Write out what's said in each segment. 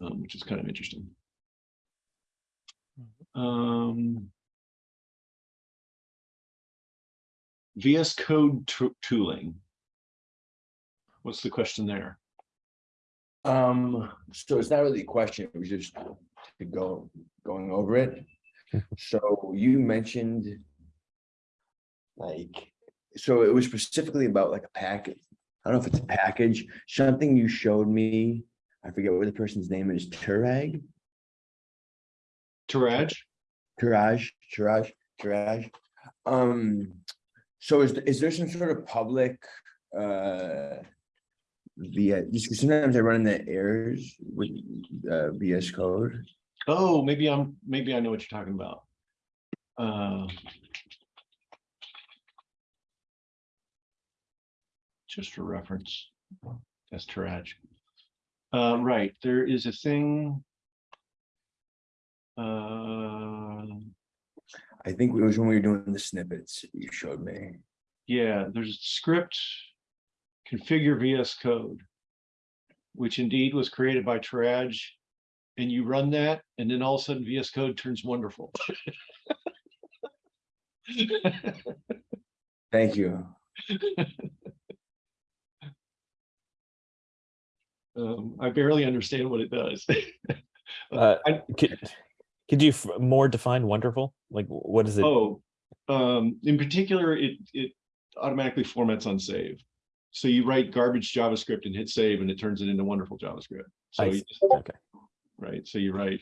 um, which is kind of interesting. Um, VS Code tooling. What's the question there? Um, so it's not really a question, it was just to go, going over it. So you mentioned. Like, so it was specifically about like a package. I don't know if it's a package, something you showed me. I forget what the person's name is, Turag, Taraj? Turaj, Turaj, Turaj. Um, so is, is there some sort of public, uh. Via, sometimes I run into errors with, uh, VS Code. Oh, maybe I'm, maybe I know what you're talking about. Uh, Just for reference, that's Turadg. Uh, right, there is a thing. Uh, I think it was when we were doing the snippets you showed me. yeah, there's a script. Configure VS Code. Which indeed was created by Turadg. And you run that, and then all of a sudden VS Code turns wonderful. Thank you. Um, I barely understand what it does. Uh, I- could, could you more define wonderful? Like, what is it? Oh, um, in particular, it, it automatically formats on save. So you write garbage JavaScript and hit save and it turns it into wonderful JavaScript. So, you just- Okay. right, so you write.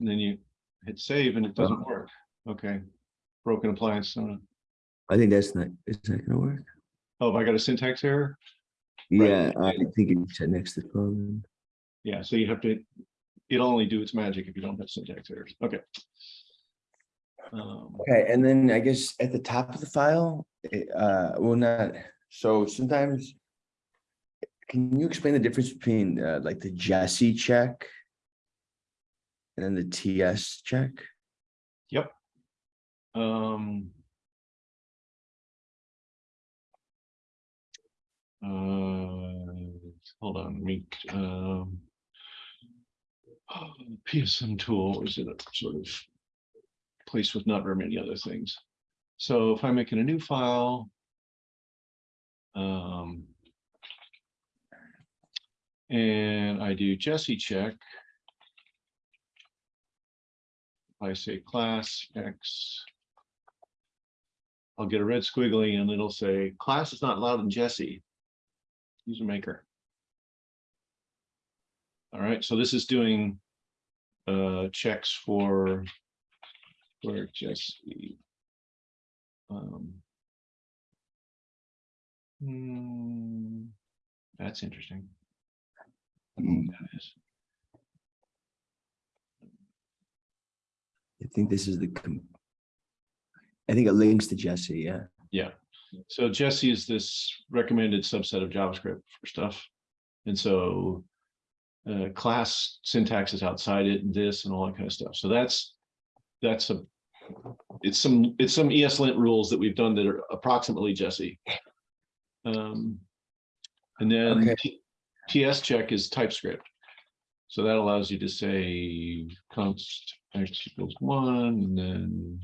And then you hit save and it doesn't work. Okay. Broken appliance. uh, I think that's not, is that gonna work? Oh, have I got a syntax error? Right. Yeah, I think it said next to the phone. Yeah, so you have to, it'll only do its magic if you don't have syntax errors. Okay. Um, Okay, and then I guess at the top of the file, it, uh, well, not, so sometimes. Can you explain the difference between uh, like the Jessie check? And then the TS check? Yep. Um. Uh, hold on, me, um. PSM tool is in a sort of place with not very many other things. So if I'm making a new file. Um. And I do Jessie check. I say class X. I'll get a red squiggly and it'll say class is not allowed in Jessie. User maker. All right, so this is doing uh checks for for Jessie. Um. hmm, That's interesting. I don't know what that is. I think this is the. I think it links to Jessie, yeah. Yeah, so Jessie is this recommended subset of JavaScript for stuff. And so uh, class syntax is outside it and this and all that kind of stuff. So that's, that's a, it's some, it's some ESLint rules that we've done that are approximately Jessie. Um, and then Okay. TS check is TypeScript. So that allows you to say const x equals one and then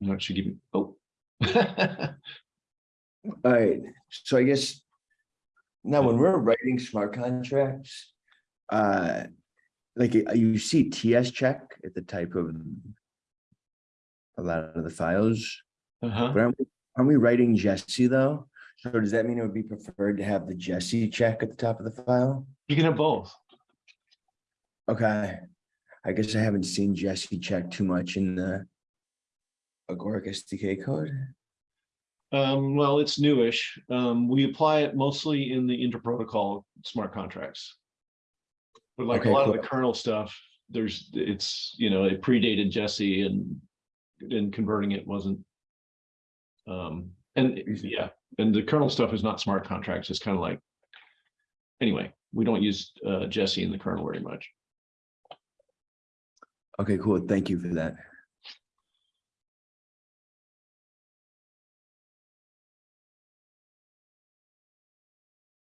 No, it should give me, oh. Alright, so I guess. Now, when we're writing smart contracts. Uh, like uh, you see TS check at the type of. A lot of the files, Uh-huh. but aren't, we- aren't we writing Jessie though? So does that mean it would be preferred to have the Jessie check at the top of the file? You can have both. Okay, I guess I haven't seen Jessie check too much in the. Agoric SDK code. Um, well, it's newish. Um, we apply it mostly in the interprotocol smart contracts. But like a Okay, lot of the kernel stuff, there's, it's, you know, it predated Jessie and, and converting it wasn't. Um, and yeah, and the kernel stuff is not smart contracts. It's kind of like. Anyway, we don't use, uh, Jessie in the kernel very much. Okay, cool. Thank you for that.